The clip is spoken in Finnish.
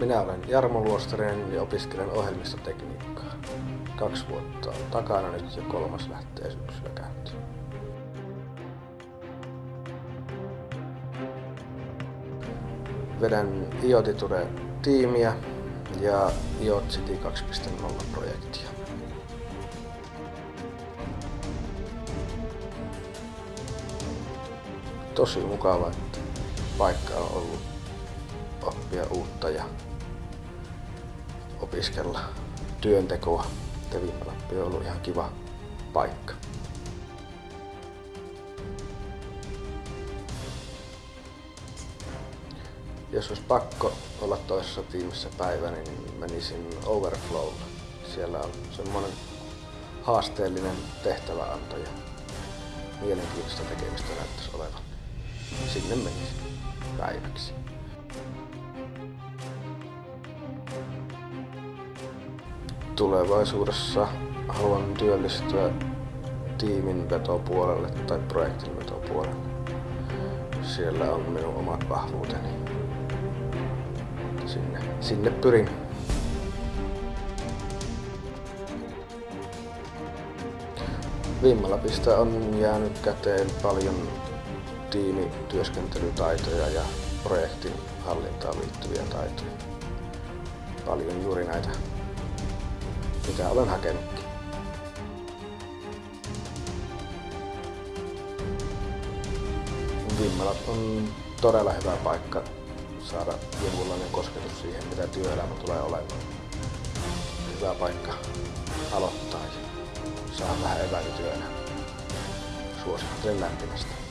Minä olen Jarmo Luostarinen ja opiskelen ohjelmistotekniikkaa. Kaksi vuotta on takana nyt ja kolmas lähtee syksyllä käyntiin. Vedän IoTiture-tiimiä ja IoT City 2.0 projektia. Tosi mukava, että paikka on ollut oppia uutta ja opiskella työntekoa. Tevimalappi on ollut ihan kiva paikka. Jos olisi pakko olla toisessa tiimissä päivä, niin menisin Overflowlla. Siellä on semmoinen haasteellinen tehtäväanto ja mielenkiintoista tekemistä näyttäisi olevan. Sinne menisin päiväksi. Tulevaisuudessa haluan työllistyä tiimin vetopuolelle tai projektin vetopuolelle. Siellä on minun omat vahvuuteni. Sinne, sinne pyrin. Vimmalapista on jäänyt käteen paljon tiimityöskentelytaitoja ja projektin hallintaan liittyviä taitoja. Paljon juuri näitä, mitä olen hakenutkin. Vimmalat on todella hyvä paikka saada jonkunlainen kosketus siihen, mitä työelämä tulee olemaan. Hyvä paikka aloittaa ja saada vähän eväitä. Suosittelen lämpimästi.